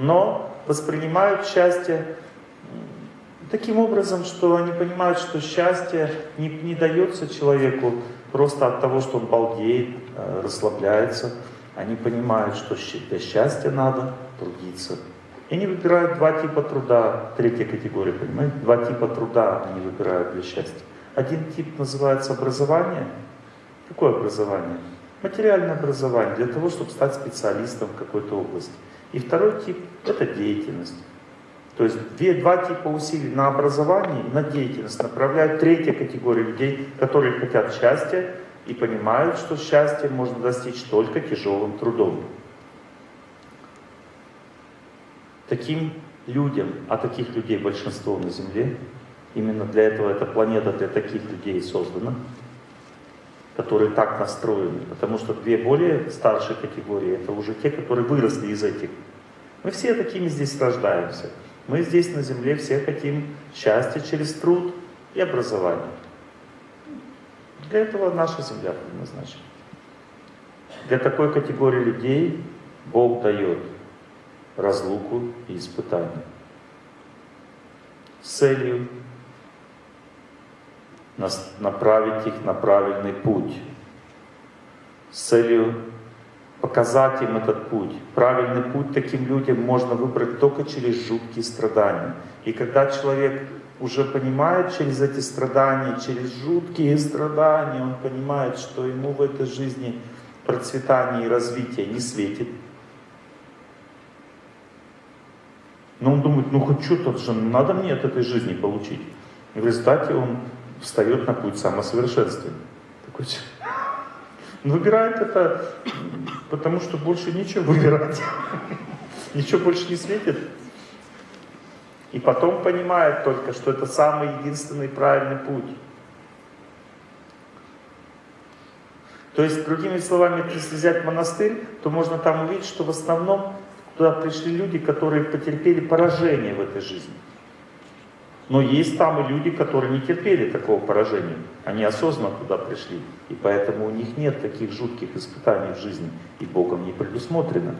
но воспринимают счастье таким образом, что они понимают, что счастье не, не дается человеку просто от того, что он балдеет, э, расслабляется. Они понимают, что для счастья надо трудиться. И они выбирают два типа труда, третья категория, понимаете? Два типа труда они выбирают для счастья. Один тип называется образование. Какое образование? Материальное образование, для того, чтобы стать специалистом в какой-то области. И второй тип – это деятельность. То есть две, два типа усилий на образование на деятельность направляют третья категория людей, которые хотят счастья и понимают, что счастье можно достичь только тяжелым трудом. Таким людям, а таких людей большинство на Земле, именно для этого эта планета для таких людей создана, которые так настроены. Потому что две более старшие категории, это уже те, которые выросли из этих. Мы все такими здесь рождаемся. Мы здесь на Земле все хотим счастья через труд и образование. Для этого наша Земля предназначена. Для такой категории людей Бог дает разлуку и испытания с целью направить их на правильный путь, с целью показать им этот путь. Правильный путь таким людям можно выбрать только через жуткие страдания. И когда человек уже понимает через эти страдания, через жуткие страдания, он понимает, что ему в этой жизни процветание и развитие не светит. Но он думает, ну хоть что-то же надо мне от этой жизни получить. И в результате он встает на путь самосовершенствования. Такой, он выбирает это, потому что больше нечего выбирать. Ничего больше не светит. И потом понимает только, что это самый единственный правильный путь. То есть, другими словами, если взять монастырь, то можно там увидеть, что в основном туда пришли люди, которые потерпели поражение в этой жизни. Но есть там и люди, которые не терпели такого поражения. Они осознанно туда пришли. И поэтому у них нет таких жутких испытаний в жизни. И Богом не предусмотрено.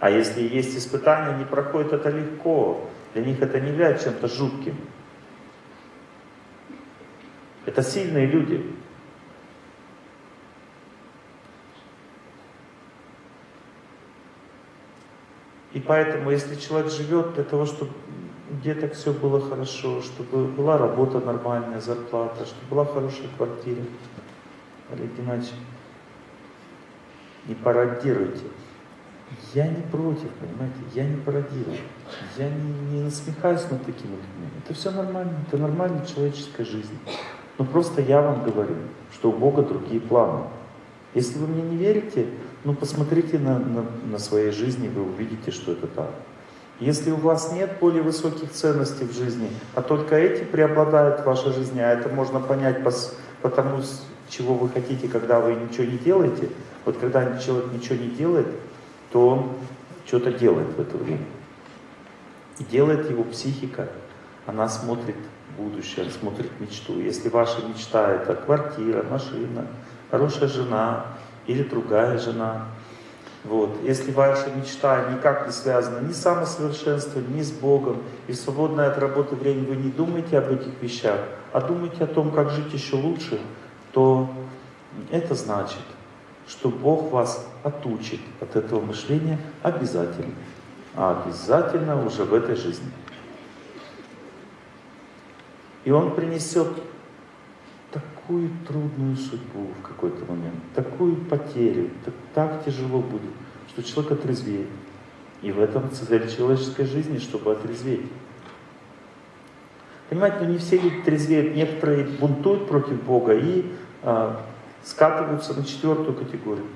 А если есть испытания, они проходят это легко. Для них это не является чем-то жутким. Это сильные люди. И поэтому, если человек живет для того, чтобы где-то все было хорошо, чтобы была работа нормальная, зарплата, чтобы была хорошая квартира. Олег Геннадьевич, не пародируйте. Я не против, понимаете, я не пародирую. Я не, не насмехаюсь над такими людьми. Это все нормально, это нормальная человеческая жизнь. Но просто я вам говорю, что у Бога другие планы. Если вы мне не верите, ну посмотрите на, на, на своей жизни, вы увидите, что это так. Если у вас нет более высоких ценностей в жизни, а только эти преобладают в вашей жизни, а это можно понять по, тому, чего вы хотите, когда вы ничего не делаете, вот когда человек ничего не делает, то он что-то делает в это время. И делает его психика, она смотрит будущее, смотрит мечту. Если ваша мечта это квартира, машина, хорошая жена или другая жена, вот. Если ваша мечта никак не связана ни с самосовершенствованием, ни с Богом, и в свободное от работы время вы не думаете об этих вещах, а думаете о том, как жить еще лучше, то это значит, что Бог вас отучит от этого мышления обязательно. А обязательно уже в этой жизни. И Он принесет такую трудную судьбу в какой-то момент, такую потерю, так, так тяжело будет, что человек отрезвеет. И в этом цель человеческой жизни, чтобы отрезветь. Понимаете, ну не все люди трезвеют, некоторые бунтуют против Бога и а, скатываются на четвертую категорию.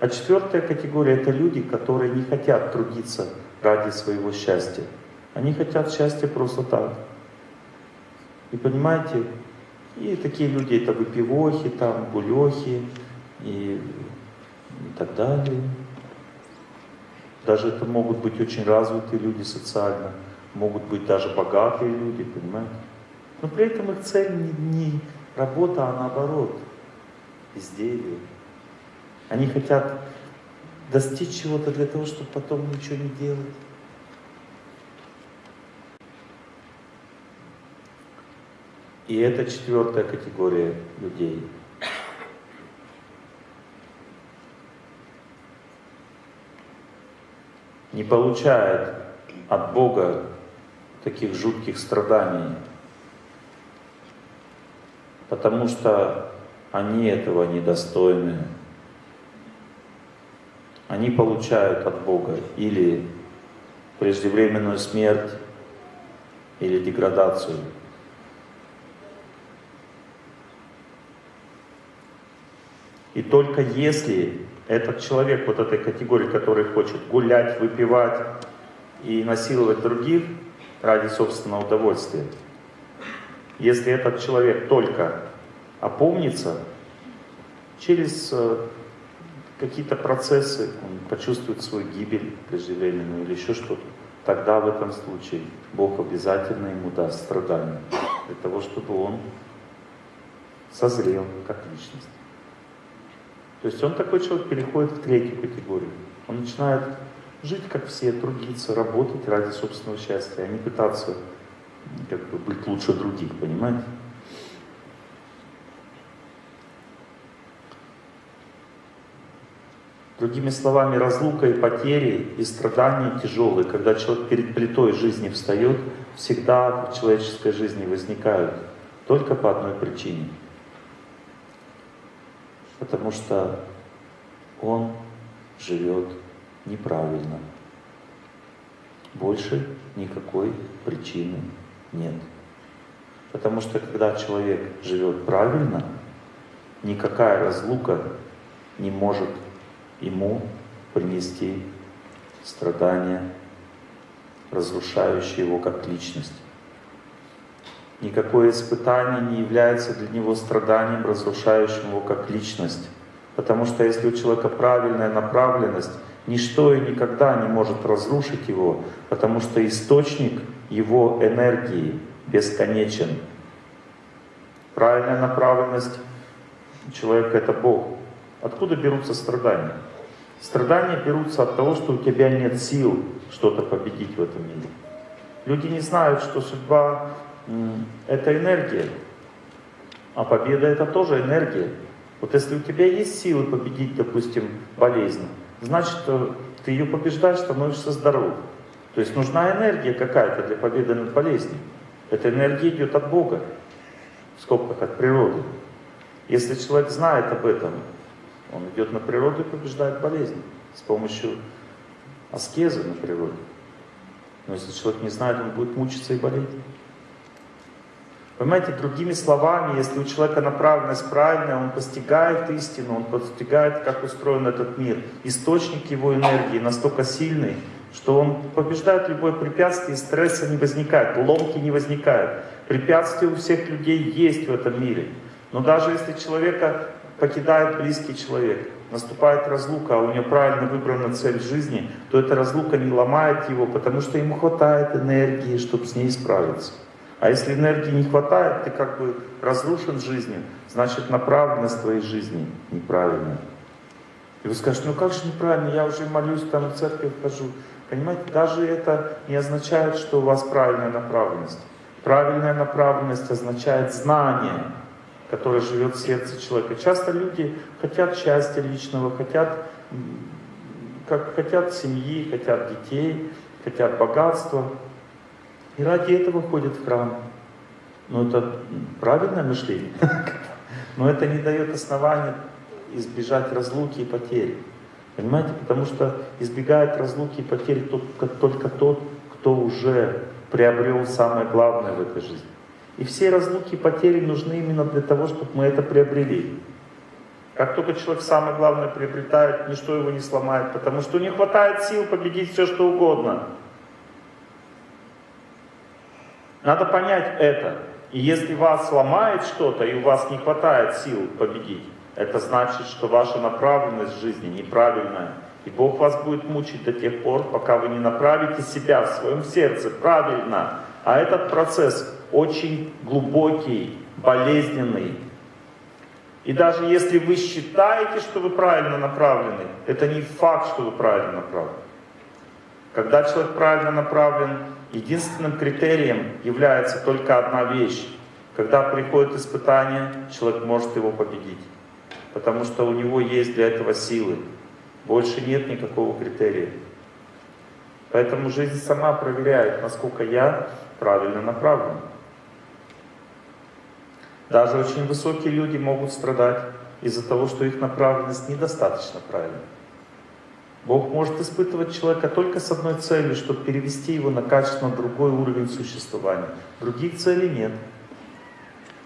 А четвертая категория это люди, которые не хотят трудиться ради своего счастья. Они хотят счастья просто так. И понимаете, и такие люди это выпивохи, там, гулехи и, и так далее. Даже это могут быть очень развитые люди социально, могут быть даже богатые люди, понимаете? Но при этом их цель не, не работа, а наоборот, безделье. Они хотят достичь чего-то для того, чтобы потом ничего не делать. И это четвертая категория людей. Не получает от Бога таких жутких страданий, потому что они этого недостойны. Они получают от Бога или преждевременную смерть, или деградацию. И только если этот человек вот этой категории, который хочет гулять, выпивать и насиловать других ради собственного удовольствия, если этот человек только опомнится, через э, какие-то процессы он почувствует свою гибель преждевременную или еще что-то, тогда в этом случае Бог обязательно ему даст страдания для того, чтобы он созрел как личность. То есть он такой человек переходит в третью категорию. Он начинает жить как все, трудиться, работать ради собственного счастья, а не пытаться как бы, быть лучше других, понимаете? Другими словами, разлука и потери, и страдания тяжелые, когда человек перед плитой жизни встает, всегда в человеческой жизни возникают только по одной причине – потому что он живет неправильно. Больше никакой причины нет. Потому что когда человек живет правильно, никакая разлука не может ему принести страдания, разрушающие его как личность. Никакое испытание не является для него страданием, разрушающим его как личность. Потому что если у человека правильная направленность, ничто и никогда не может разрушить его, потому что источник его энергии бесконечен. Правильная направленность человека — это Бог. Откуда берутся страдания? Страдания берутся от того, что у тебя нет сил что-то победить в этом мире. Люди не знают, что судьба это энергия. А победа это тоже энергия. Вот если у тебя есть силы победить, допустим, болезнь, значит, э, ты ее побеждаешь, становишься здоров. То есть нужна энергия какая-то для победы над болезнью. Эта энергия идет от Бога, в скобках от природы. Если человек знает об этом, он идет на природу и побеждает болезнь с помощью аскезы на природе. Но если человек не знает, он будет мучиться и болеть. Понимаете, другими словами, если у человека направленность правильная, он постигает истину, он постигает, как устроен этот мир. Источник его энергии настолько сильный, что он побеждает любое препятствие, стресса не возникает, ломки не возникают. Препятствия у всех людей есть в этом мире. Но даже если человека покидает близкий человек, наступает разлука, а у него правильно выбрана цель жизни, то эта разлука не ломает его, потому что ему хватает энергии, чтобы с ней справиться. А если энергии не хватает, ты как бы разрушен жизнью, значит направленность твоей жизни неправильная. И вы скажете, ну как же неправильно, я уже молюсь, там в церковь хожу. Понимаете, даже это не означает, что у вас правильная направленность. Правильная направленность означает знание, которое живет в сердце человека. Часто люди хотят счастья личного, хотят, как, хотят семьи, хотят детей, хотят богатства. И ради этого ходят в храм. Но это правильное мышление. Но это не дает основания избежать разлуки и потери. Понимаете? Потому что избегает разлуки и потери только тот, кто уже приобрел самое главное в этой жизни. И все разлуки и потери нужны именно для того, чтобы мы это приобрели. Как только человек самое главное приобретает, ничто его не сломает, потому что не хватает сил победить все, что угодно. Надо понять это. И если вас сломает что-то, и у вас не хватает сил победить, это значит, что ваша направленность жизни неправильная. И Бог вас будет мучить до тех пор, пока вы не направите себя в своем сердце правильно. А этот процесс очень глубокий, болезненный. И даже если вы считаете, что вы правильно направлены, это не факт, что вы правильно направлены. Когда человек правильно направлен, единственным критерием является только одна вещь. Когда приходит испытание, человек может его победить. Потому что у него есть для этого силы. Больше нет никакого критерия. Поэтому жизнь сама проверяет, насколько я правильно направлен. Даже очень высокие люди могут страдать из-за того, что их направленность недостаточно правильна. Бог может испытывать человека только с одной целью, чтобы перевести его на качественно другой уровень существования. Других целей нет.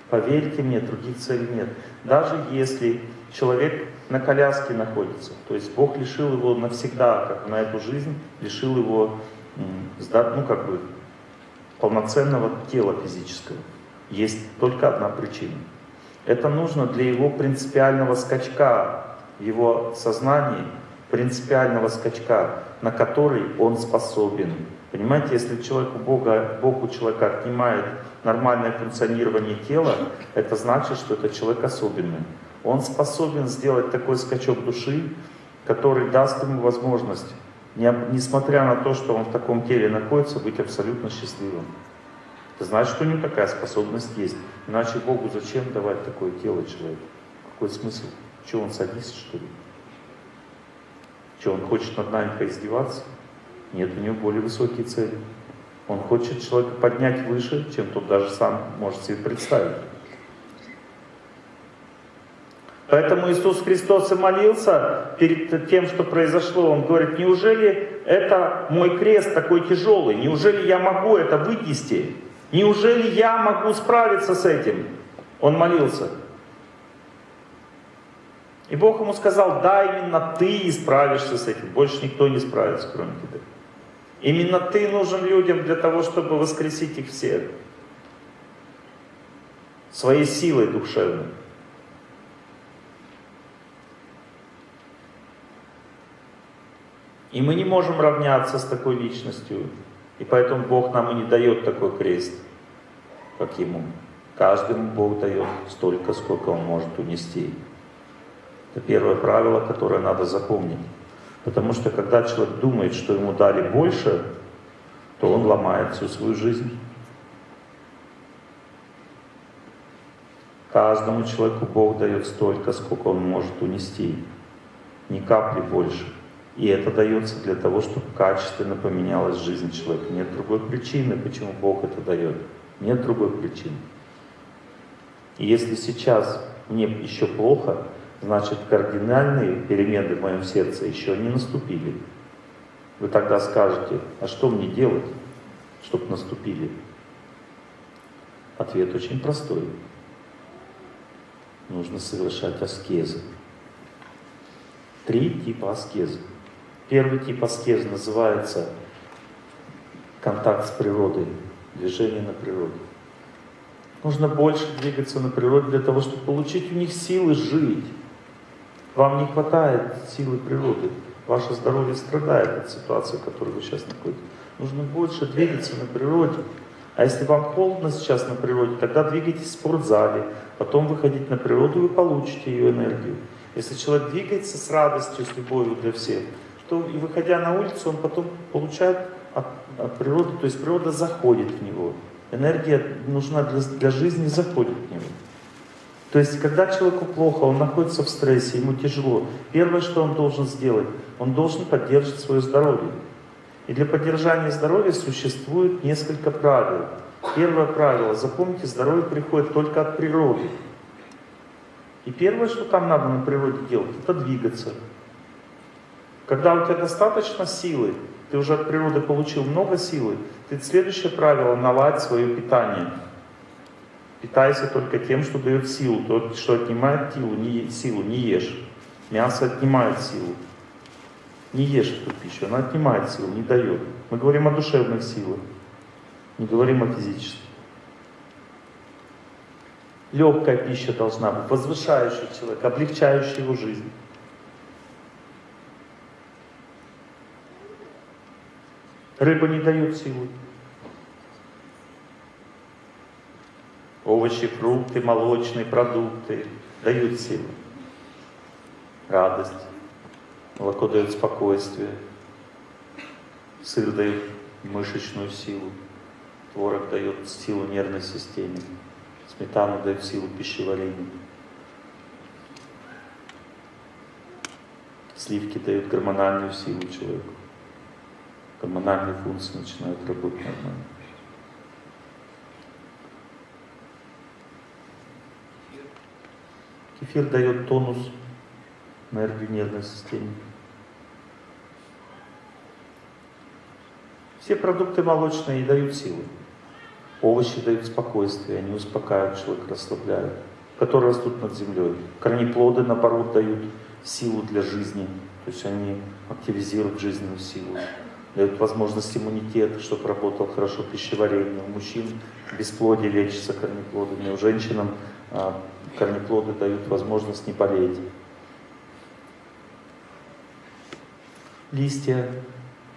Поверьте мне, других целей нет. Даже если человек на коляске находится, то есть Бог лишил его навсегда, как на эту жизнь, лишил его, ну как бы, полноценного тела физического. Есть только одна причина. Это нужно для его принципиального скачка его сознании, принципиального скачка, на который он способен. Понимаете, если человек у Бога, Бог у человека отнимает нормальное функционирование тела, это значит, что это человек особенный. Он способен сделать такой скачок души, который даст ему возможность, несмотря на то, что он в таком теле находится, быть абсолютно счастливым. Это значит, что у него такая способность есть. Иначе Богу зачем давать такое тело человеку? Какой смысл? Что он садится, что ли? Что, он хочет над нами поиздеваться? Нет, у него более высокие цели. Он хочет человека поднять выше, чем тот даже сам может себе представить. Поэтому Иисус Христос и молился перед тем, что произошло. Он говорит, неужели это мой крест такой тяжелый? Неужели я могу это вынести? Неужели я могу справиться с этим? Он молился. И Бог ему сказал, да, именно ты справишься с этим. Больше никто не справится, кроме тебя. Именно ты нужен людям для того, чтобы воскресить их всех. Своей силой душевной. И мы не можем равняться с такой личностью. И поэтому Бог нам и не дает такой крест, как Ему. Каждому Бог дает столько, сколько Он может унести. Это первое правило, которое надо запомнить. Потому что когда человек думает, что ему дали больше, то он ломает всю свою жизнь. Каждому человеку Бог дает столько, сколько он может унести. Ни капли больше. И это дается для того, чтобы качественно поменялась жизнь человека. Нет другой причины, почему Бог это дает. Нет другой причины. И если сейчас мне еще плохо, значит кардинальные перемены в моем сердце еще не наступили. Вы тогда скажете, а что мне делать, чтобы наступили? Ответ очень простой. Нужно совершать аскезы. Три типа аскезы. Первый тип аскезы называется контакт с природой, движение на природе. Нужно больше двигаться на природе для того, чтобы получить у них силы жить. Вам не хватает силы природы. Ваше здоровье страдает от ситуации, в которой вы сейчас находитесь. Нужно больше двигаться на природе. А если вам холодно сейчас на природе, тогда двигайтесь в спортзале. Потом выходить на природу, вы получите ее энергию. Если человек двигается с радостью, с любовью для всех, то и выходя на улицу, он потом получает от, от природы, то есть природа заходит в него. Энергия нужна для, для жизни, заходит в него. То есть, когда человеку плохо, он находится в стрессе, ему тяжело, первое, что он должен сделать, он должен поддерживать свое здоровье. И для поддержания здоровья существует несколько правил. Первое правило, запомните, здоровье приходит только от природы. И первое, что там надо на природе делать, это двигаться. Когда у тебя достаточно силы, ты уже от природы получил много силы, ты следующее правило, наладь свое питание. Питайся только тем, что дает силу. То, что отнимает силу, не, силу, не ешь. Мясо отнимает силу. Не ешь эту пищу, она отнимает силу, не дает. Мы говорим о душевных силах, не говорим о физических. Легкая пища должна быть, возвышающая человека, облегчающая его жизнь. Рыба не дает силы. Овощи, фрукты, молочные продукты, дают силу, радость, молоко дает спокойствие, сыр дает мышечную силу, творог дает силу нервной системе, сметана дает силу пищеварению. Сливки дают гормональную силу человеку. Гормональные функции начинают работать нормально. Кефир дает тонус, энергию нервной системе. Все продукты молочные дают силу. Овощи дают спокойствие, они успокаивают человека, расслабляют, которые растут над землей. Корнеплоды, наоборот, дают силу для жизни, то есть они активизируют жизненную силу, дают возможность иммунитета, чтобы работал хорошо пищеварение. У мужчин бесплодие лечится корнеплодами, у женщин а, корнеплоды дают возможность не болеть. Листья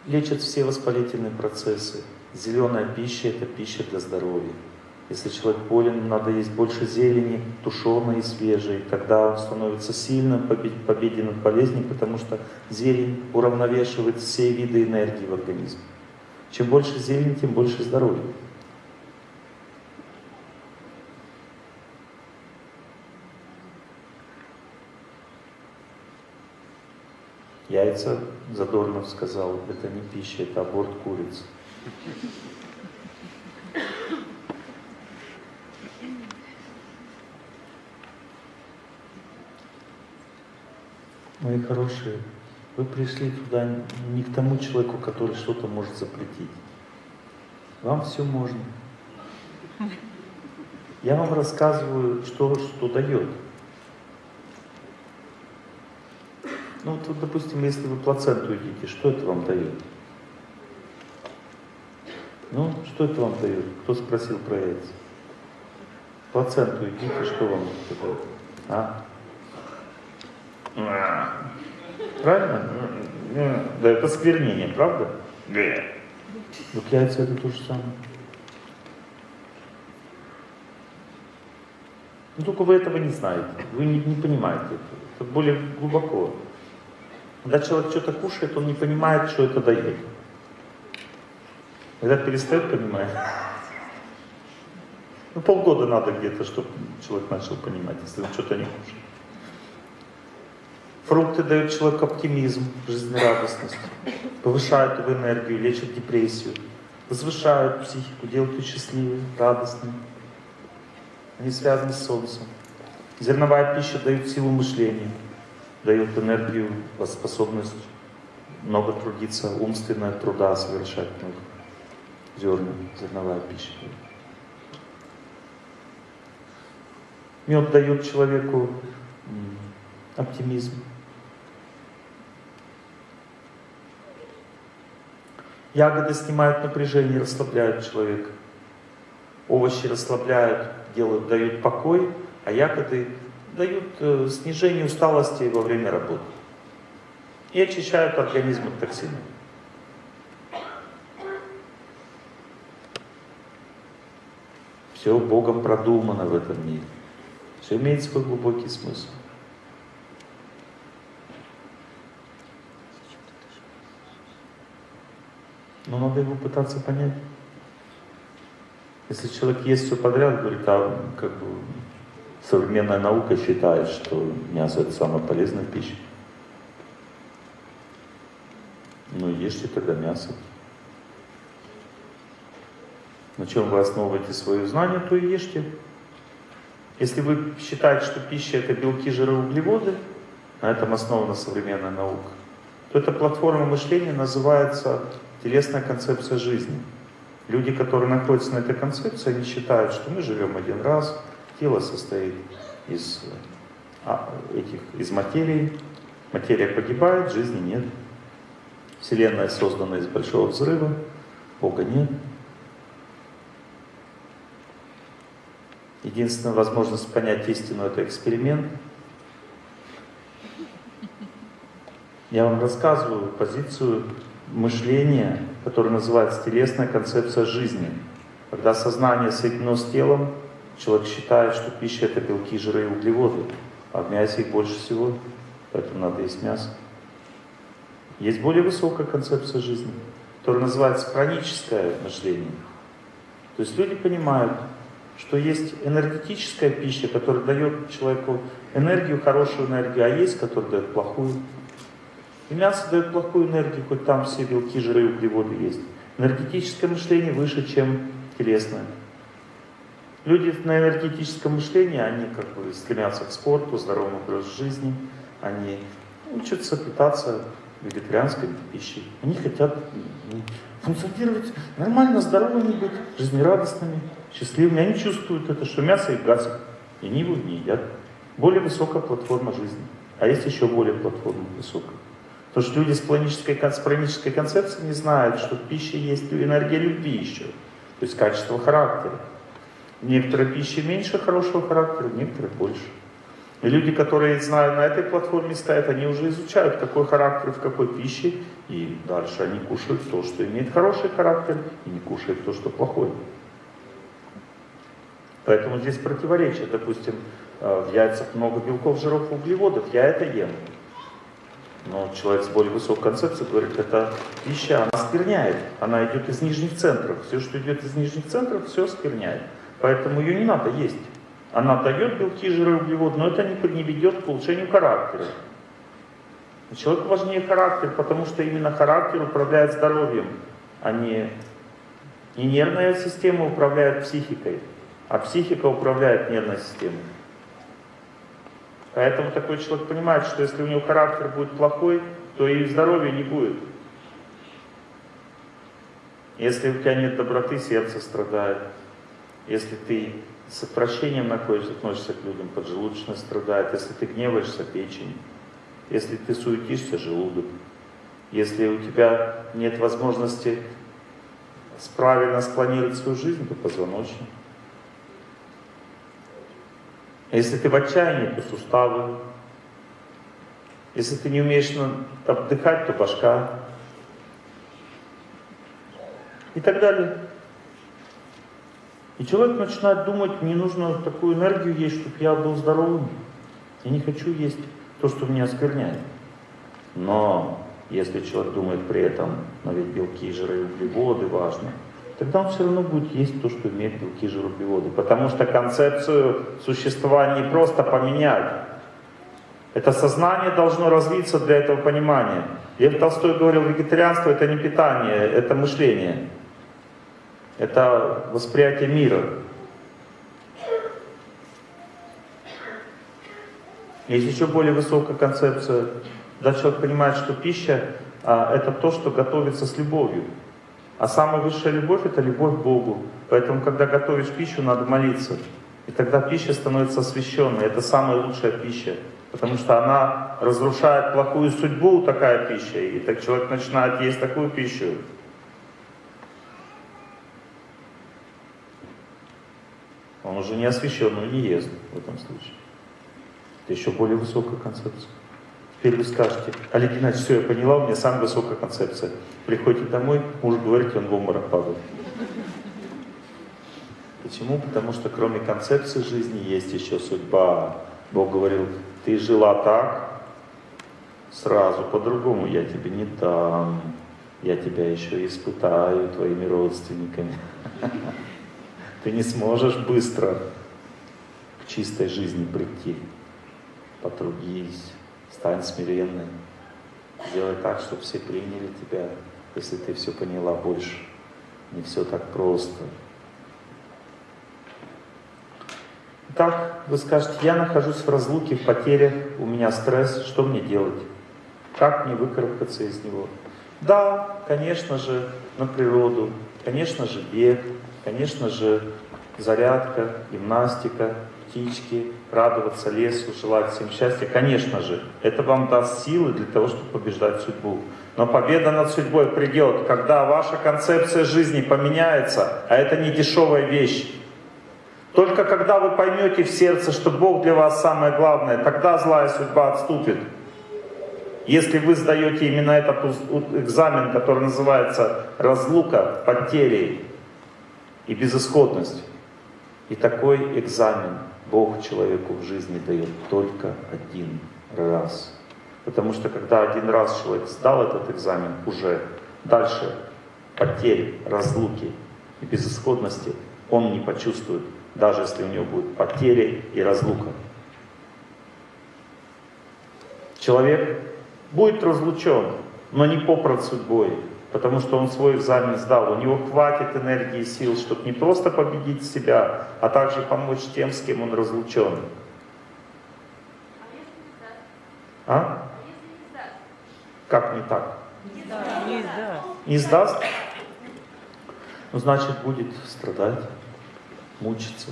лечат все воспалительные процессы. Зеленая пища – это пища для здоровья. Если человек болен, надо есть больше зелени, тушеной и свежей. Тогда он становится сильным в победе над болезнью, потому что зелень уравновешивает все виды энергии в организме. Чем больше зелени, тем больше здоровья. Яйца, Задорнов сказал, это не пища, это аборт курицы. Мои хорошие, вы пришли туда не к тому человеку, который что-то может запретить. Вам все можно. Я вам рассказываю, что, что дает. Ну вот, допустим, если вы плаценту едите, что это вам дает? Ну, что это вам дает? Кто спросил про яйца? Плаценту едите, что вам дает? А? Правильно? Да, это сквернение, правда? Да. Вот яйца это то же самое. Ну только вы этого не знаете, вы не, не понимаете это. Это более глубоко. Когда человек что-то кушает, он не понимает, что это дает. Когда перестает понимать, ну полгода надо где-то, чтобы человек начал понимать, если он что-то не кушает. Фрукты дают человеку оптимизм, жизнерадостность, повышают его энергию, лечат депрессию, возвышают психику, делают ее счастливой, радостной. Они связаны с солнцем. Зерновая пища дает силу мышления, дает энергию, способность много трудиться, умственная труда совершать много. Зерна, зерновая пища. Мед дает человеку оптимизм. Ягоды снимают напряжение, расслабляют человека. Овощи расслабляют, делают, дают покой, а ягоды дают э, снижение усталости во время работы. И очищают организм от токсинов. Все Богом продумано в этом мире. Все имеет свой глубокий смысл. Но надо его пытаться понять. Если человек ест все подряд, говорит, а как бы современная наука считает, что мясо это самая полезная пища. Ну ешьте тогда мясо. На чем вы основываете свои знания, то и ешьте. Если вы считаете, что пища это белки, жиры, углеводы, на этом основана современная наука, то эта платформа мышления называется телесная концепция жизни. Люди, которые находятся на этой концепции, они считают, что мы живем один раз, тело состоит из, а, этих, из материи, материя погибает, жизни нет. Вселенная создана из большого взрыва, Бога нет. Единственная возможность понять истину – это эксперимент. Я вам рассказываю позицию мышление, которое называется телесная концепция жизни. Когда сознание соединено с телом, человек считает, что пища это белки, жиры и углеводы. а в мясе их больше всего, поэтому надо есть мясо. Есть более высокая концепция жизни, которая называется хроническое мышление. То есть люди понимают, что есть энергетическая пища, которая дает человеку энергию, хорошую энергию, а есть, которая дает плохую. И мясо дает плохую энергию, хоть там все белки, жиры и углеводы есть. Энергетическое мышление выше, чем телесное. Люди на энергетическом мышлении, они как бы стремятся к спорту, здоровому образу жизни, они учатся питаться вегетарианской пищей. Они хотят функционировать нормально, здоровыми быть, жизнерадостными, счастливыми. Они чувствуют это, что мясо и газ, и они его не едят. Более высокая платформа жизни. А есть еще более платформа высокая. Потому что люди с планической, с пранической концепцией не знают, что в пище есть энергия любви еще. То есть качество характера. В некоторой пище меньше хорошего характера, в некоторых больше. И люди, которые, знаю, на этой платформе стоят, они уже изучают, какой характер в какой пище, и дальше они кушают то, что имеет хороший характер, и не кушают то, что плохой. Поэтому здесь противоречие. Допустим, э, в яйцах много белков, жиров, углеводов, я это ем. Но человек с более высокой концепцией говорит, это пища, она скверняет, она идет из нижних центров. Все, что идет из нижних центров, все скверняет. Поэтому ее не надо есть. Она дает белки, жиры, углеводы, но это не ведет к улучшению характера. Человеку важнее характер, потому что именно характер управляет здоровьем, а не, не нервная система управляет психикой, а психика управляет нервной системой. Поэтому такой человек понимает, что если у него характер будет плохой, то и здоровья не будет. Если у тебя нет доброты, сердце страдает. Если ты с отвращением относишься к людям, поджелудочная страдает. Если ты гневаешься, печень. Если ты суетишься, желудок. Если у тебя нет возможности правильно спланировать свою жизнь, то позвоночник. Если ты в отчаянии, то суставы. Если ты не умеешь отдыхать, то башка. И так далее. И человек начинает думать, мне нужно такую энергию есть, чтобы я был здоровым. Я не хочу есть то, что меня оскверняет. Но если человек думает при этом, но ведь белки, жиры и углеводы важны, тогда он все равно будет есть то, что имеет белки, жиры, углеводы. Потому что концепцию существования не просто поменять. Это сознание должно развиться для этого понимания. Лев Толстой говорил, вегетарианство это не питание, это мышление. Это восприятие мира. Есть еще более высокая концепция. Когда человек понимает, что пища а, это то, что готовится с любовью. А самая высшая любовь это любовь к Богу. Поэтому, когда готовишь пищу, надо молиться. И тогда пища становится освященной. Это самая лучшая пища. Потому что она разрушает плохую судьбу, такая пища. И так человек начинает есть такую пищу. Он уже не освященную не ест в этом случае. Это еще более высокая концепция. Теперь вы скажете, Олег Геннадьевич, все, я поняла, у меня самая высокая концепция. Приходите домой, муж говорит, он в обморок падает. Почему? Потому что кроме концепции жизни есть еще судьба. Бог говорил, ты жила так, сразу по-другому я тебе не дам. Я тебя еще испытаю твоими родственниками. Ты не сможешь быстро к чистой жизни прийти. Потрудись, стань смиренной. Сделай так, чтобы все приняли тебя, если ты все поняла больше. Не все так просто. Так, вы скажете, я нахожусь в разлуке, в потерях, у меня стресс, что мне делать? Как мне выкарабкаться из него? Да, конечно же, на природу, конечно же, бег, конечно же, зарядка, гимнастика, птички, радоваться лесу, желать всем счастья. Конечно же, это вам даст силы для того, чтобы побеждать судьбу. Но победа над судьбой придет, когда ваша концепция жизни поменяется, а это не дешевая вещь. Только когда вы поймете в сердце, что Бог для вас самое главное, тогда злая судьба отступит. Если вы сдаете именно этот экзамен, который называется разлука, потери и безысходность, и такой экзамен Бог человеку в жизни дает только один раз. Потому что когда один раз человек сдал этот экзамен, уже дальше потерь, разлуки и безысходности он не почувствует, даже если у него будут потери и разлука. Человек будет разлучен, но не по судьбой, потому что он свой экзамен сдал. У него хватит энергии и сил, чтобы не просто победить себя, а также помочь тем, с кем он разлучен. А? Как не так? Не сдаст. Не сдаст? Ну, значит, будет страдать, мучиться.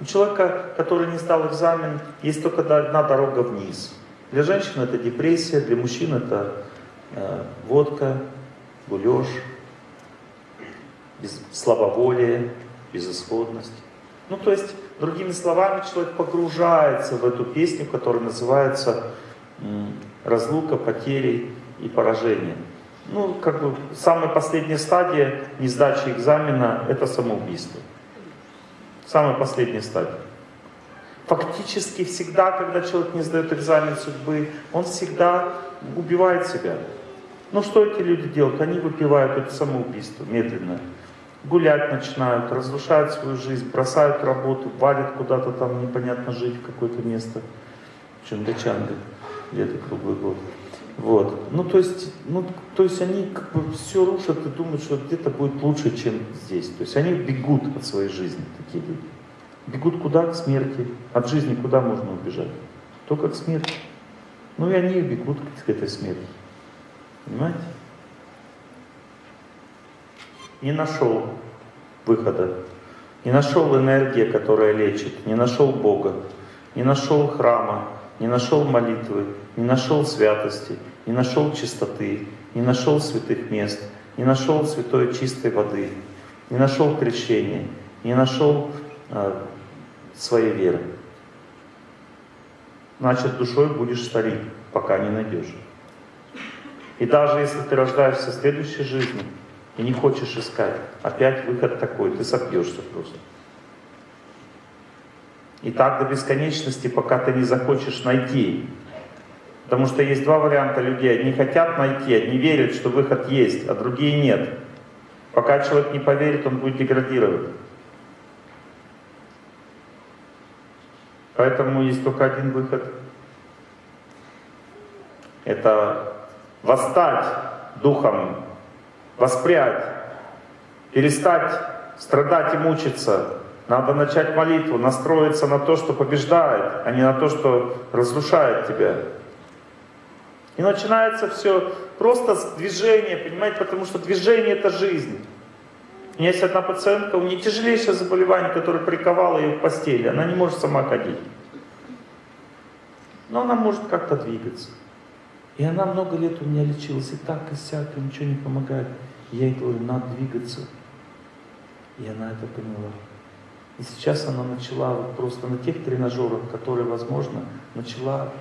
У человека, который не сдал экзамен, есть только одна дорога вниз. Для женщин это депрессия, для мужчин это э, водка, гулеж, без, слабоволие, безысходность. Ну, то есть, другими словами, человек погружается в эту песню, которая называется «Разлука, потери и поражение». Ну, как бы, самая последняя стадия несдачи экзамена – это самоубийство. Самая последняя стадия. Фактически всегда, когда человек не сдает экзамен судьбы, он всегда убивает себя. Ну что эти люди делают? Они выпивают это самоубийство медленно. Гулять начинают, разрушают свою жизнь, бросают работу, валят куда-то там непонятно жить в какое-то место. В Чангачанге, лето круглый год. Вот. Ну, то есть, ну, то есть они как бы все рушат и думают, что где-то будет лучше, чем здесь. То есть они бегут от своей жизни, такие люди. Бегут куда? К смерти. От жизни куда можно убежать? Только к смерти. Ну и они бегут к этой смерти. Понимаете? Не нашел выхода. Не нашел энергии, которая лечит. Не нашел Бога. Не нашел храма. Не нашел молитвы. Не нашел святости. Не нашел чистоты. Не нашел святых мест. Не нашел святой чистой воды. Не нашел крещения. Не нашел э, своей веры. Значит, душой будешь старик, пока не найдешь. И даже если ты рождаешься в следующей жизни и не хочешь искать, опять выход такой, ты сопьешься просто. И так до бесконечности, пока ты не захочешь найти. Потому что есть два варианта людей. Одни хотят найти, одни верят, что выход есть, а другие нет. Пока человек не поверит, он будет деградировать. Поэтому есть только один выход. Это восстать духом, воспрять, перестать страдать и мучиться. Надо начать молитву, настроиться на то, что побеждает, а не на то, что разрушает тебя. И начинается все просто с движения, понимаете, потому что движение это жизнь. У меня есть одна пациентка, у нее тяжелейшее заболевание, которое приковало ее в постели. Она не может сама ходить. Но она может как-то двигаться. И она много лет у меня лечилась, и так, и сяк, и ничего не помогает. Я ей говорю, надо двигаться. И она это поняла. И сейчас она начала вот просто на тех тренажерах, которые возможно, начала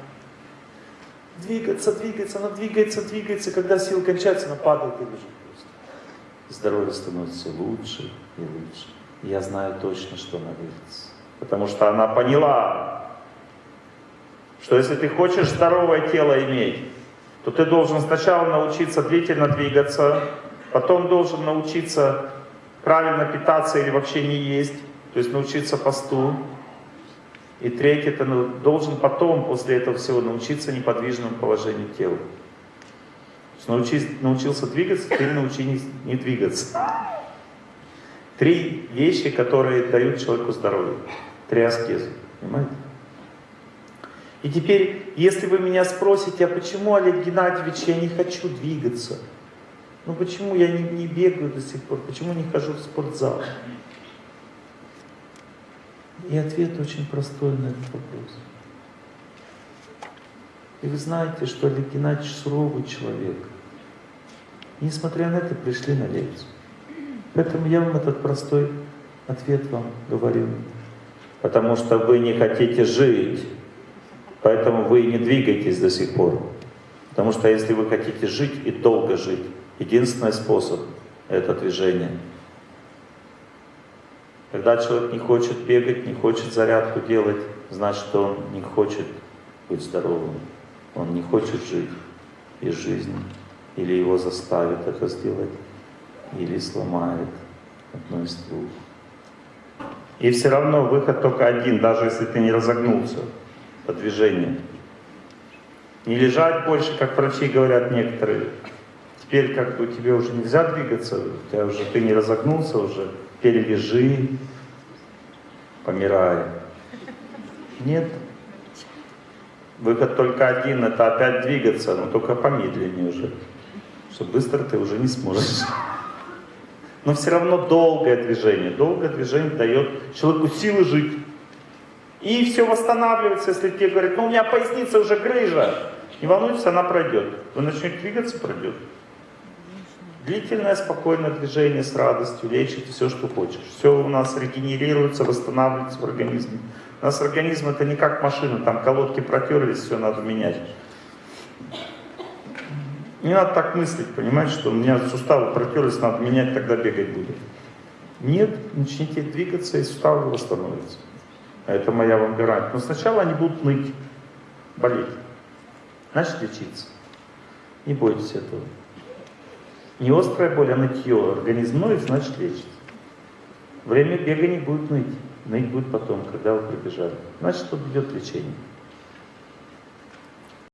двигаться, двигаться, она двигается, двигается, когда силы кончаются, она падает и лежит здоровье становится лучше и лучше. Я знаю точно, что она вылечится. Потому что она поняла, что если ты хочешь здоровое тело иметь, то ты должен сначала научиться длительно двигаться, потом должен научиться правильно питаться или вообще не есть, то есть научиться посту. И третье, ты должен потом, после этого всего, научиться неподвижному положению тела. Научись, научился двигаться, теперь научи не, не двигаться. Три вещи, которые дают человеку здоровье. Три аскезы. Понимаете? И теперь, если вы меня спросите, а почему, Олег Геннадьевич, я не хочу двигаться? Ну почему я не, не бегаю до сих пор? Почему не хожу в спортзал? И ответ очень простой на этот вопрос. И вы знаете, что Олег Геннадьевич суровый человек – и несмотря на это, пришли на лекцию. Поэтому я вам этот простой ответ вам говорю. Потому что вы не хотите жить, поэтому вы не двигаетесь до сих пор. Потому что если вы хотите жить и долго жить, единственный способ — это движение. Когда человек не хочет бегать, не хочет зарядку делать, значит, он не хочет быть здоровым. Он не хочет жить из жизни. Или его заставят это сделать, или сломает одно из двух. И все равно выход только один, даже если ты не разогнулся по движению. Не лежать больше, как врачи говорят некоторые. Теперь как бы тебе уже нельзя двигаться, у тебя уже ты не разогнулся уже, теперь лежи, помирай. Нет. Выход только один, это опять двигаться, но только помедленнее уже. Что быстро ты уже не сможешь. Но все равно долгое движение. Долгое движение дает человеку силы жить. И все восстанавливается, если тебе говорят, ну у меня поясница уже грыжа. Не волнуйтесь, она пройдет. Вы начнете двигаться, пройдет. Длительное, спокойное движение с радостью лечит все, что хочешь. Все у нас регенерируется, восстанавливается в организме. У нас организм это не как машина, там колодки протерлись, все надо менять. Не надо так мыслить, понимаете, что у меня суставы протерлись, надо менять, тогда бегать будет. Нет, начните двигаться, и суставы восстановятся. А Это моя вам гарантия. Но сначала они будут ныть, болеть. Значит, лечиться. Не бойтесь этого. Не острая боль, а нытье. Организм ноет, значит лечится. Время бега не будет ныть. Ныть будет потом, когда вы прибежали. Значит, тут идет лечение.